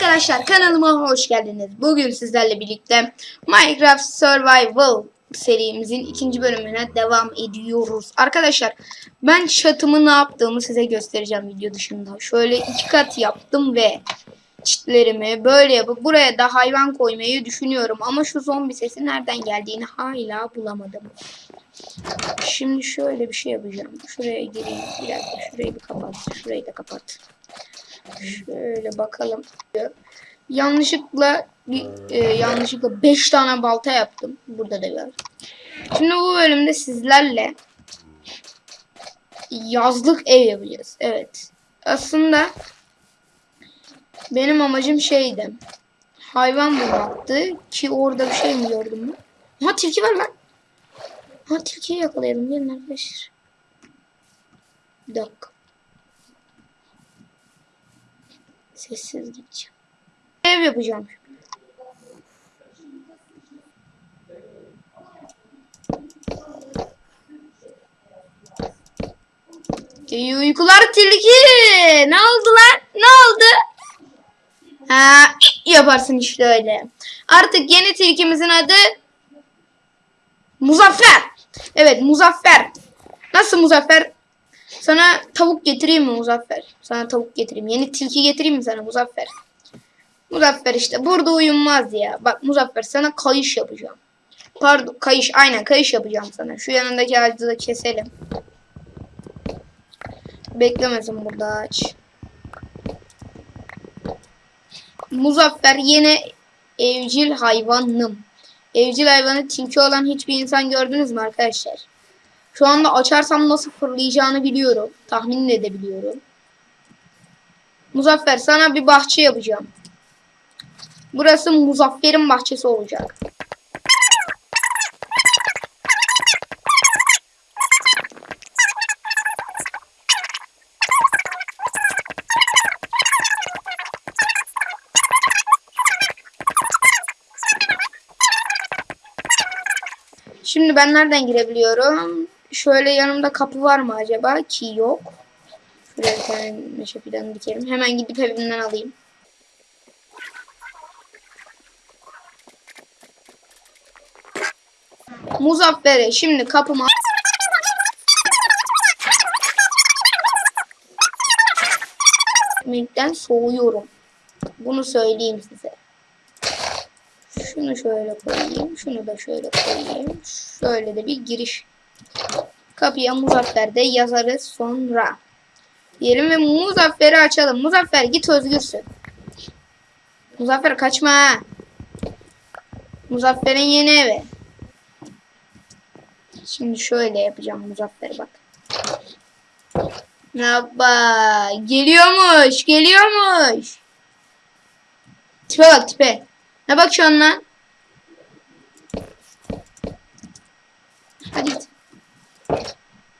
Arkadaşlar kanalıma hoş geldiniz. Bugün sizlerle birlikte Minecraft Survival serimizin ikinci bölümüne devam ediyoruz. Arkadaşlar ben çatımı ne yaptığımı size göstereceğim video dışında. Şöyle iki kat yaptım ve çitlerimi böyle yapıp buraya da hayvan koymayı düşünüyorum. Ama şu zombi sesi nereden geldiğini hala bulamadım. Şimdi şöyle bir şey yapacağım. Şuraya gireyim. Bir şurayı bir kapat. Şurayı da kapat. Şöyle bakalım. Yanlışlıkla e, yanlışlıkla 5 tane balta yaptım. Burada da var. Şimdi bu bölümde sizlerle yazlık ev yapacağız. Evet. Aslında benim amacım şeydi. Hayvan bulmaktı ki orada bir şey mi gördüm mü? Ha tilki var lan. Ha tilkiyi yakalayalım. Gelin arkadaşlar. Bir dakika. Sessiz gideceğim. Ev yapacağım. Uykular tilki. Ne oldu lan? Ne oldu? Ha, yaparsın işte öyle. Artık yeni tilkimizin adı Muzaffer. Evet Muzaffer. Nasıl Muzaffer? Sana tavuk getireyim mi Muzaffer? Sana tavuk getireyim. Yeni tilki getireyim mi sana Muzaffer? Muzaffer işte burada uyunmaz ya. Bak Muzaffer sana kayış yapacağım. Pardon kayış aynen kayış yapacağım sana. Şu yanındaki ağacı da keselim. Beklemesin burada ağaç. Muzaffer yine evcil hayvanım. Evcil hayvanı tilki olan hiçbir insan gördünüz mü arkadaşlar? Şu anda açarsam nasıl fırlayacağını biliyorum. Tahmin de edebiliyorum. Muzaffer sana bir bahçe yapacağım. Burası Muzaffer'in bahçesi olacak. Şimdi ben nereden girebiliyorum? Şöyle yanımda kapı var mı acaba? Ki yok. Şuraya bir tane meşe fidanı dikelim. Hemen gidip evimden alayım. Muzaffer'e şimdi kapıma Ekmekten soğuyorum. Bunu söyleyeyim size. Şunu şöyle koyayım. Şunu da şöyle koyayım. Şöyle de bir giriş. Kapıya Muzaffer de yazarız sonra. Diyelim ve Muzaffer'i açalım. Muzaffer git özgürsün. Muzaffer kaçma. Muzaffer'in yeni evi. Şimdi şöyle yapacağım Muzaffer bak. Merhaba. Geliyormuş. Geliyormuş. Tipe bak tipe. Ne bakıyorsun lan?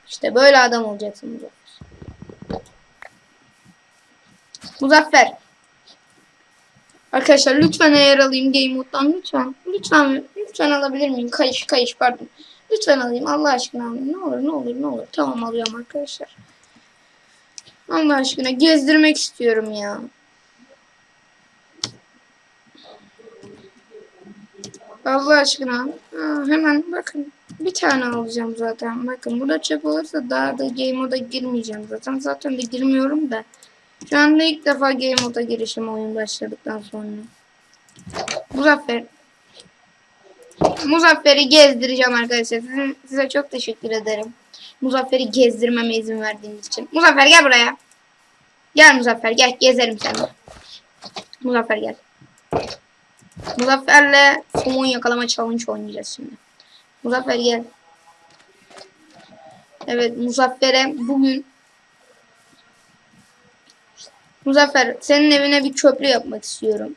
İşte böyle adam olacaksın Muzaffer. Arkadaşlar lütfen eğer alayım Game Mode'dan lütfen. Lütfen lütfen alabilir miyim? Kayış kayış pardon. Lütfen alayım Allah aşkına alayım. Ne olur ne olur ne olur. Tamam alıyorum arkadaşlar. Allah aşkına gezdirmek istiyorum ya. Allah aşkına. Aa, hemen bakın. Bir tane alacağım zaten. Bakın burada çöp olursa daha da game moda girmeyeceğim zaten. Zaten de girmiyorum da. Şu anda ilk defa game moda girişim oyun başladıktan sonra. Muzaffer. Muzaffer'i gezdireceğim arkadaşlar. Sizin, size çok teşekkür ederim. Muzaffer'i gezdirmeme izin verdiğiniz için. Muzaffer gel buraya. Gel Muzaffer gel gezerim seni. Muzaffer gel. Muzaffer'le somon yakalama challenge oynayacağız şimdi. Muzaffer gel. Evet Muzaffer'e bugün Muzaffer senin evine bir köprü yapmak istiyorum.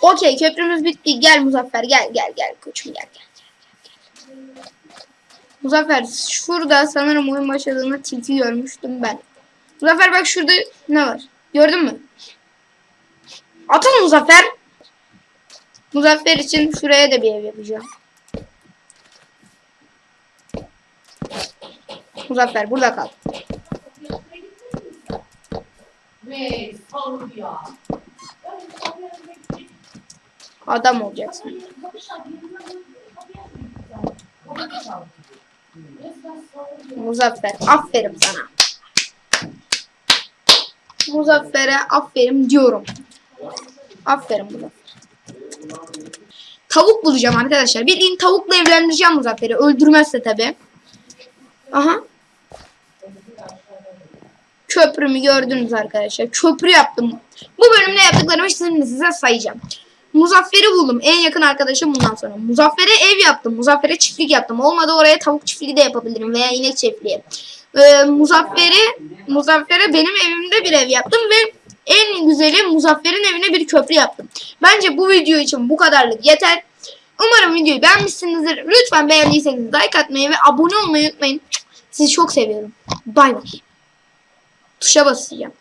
Okey köprümüz bitti. Gel Muzaffer gel gel gel koçum gel gel. Muzaffer şurada sanırım oyun başladığında tilki görmüştüm ben. Muzaffer bak şurada ne var? Gördün mü? Atın Muzaffer. Muzaffer için şuraya da bir ev yapacağım. Muzaffer burada kal. Adam olacaksın. Muzaffer aferin sana. Muzaffer'e aferin diyorum. Aferin Muzaffer. Tavuk bulacağım arkadaşlar. Bildiğin tavukla evlendireceğim Muzaffer'i. Öldürmezse tabi. Aha. Köprümü gördünüz arkadaşlar. Köprü yaptım. Bu bölümde yaptıklarımı şimdi size sayacağım. Muzaffer'i buldum. En yakın arkadaşım bundan sonra. Muzaffer'e ev yaptım. Muzaffer'e çiftlik yaptım. Olmadı oraya tavuk çiftliği de yapabilirim. Veya inek çiftliği. Ee, Muzaffer'i Muzaffer'e benim evimde bir ev yaptım ve en güzeli Muzaffer'in evine bir köprü yaptım. Bence bu video için bu kadarlık yeter. Umarım videoyu beğenmişsinizdir. Lütfen beğendiyseniz like atmayı ve abone olmayı unutmayın. Sizi çok seviyorum. Bay bay. Tuşa basacağım.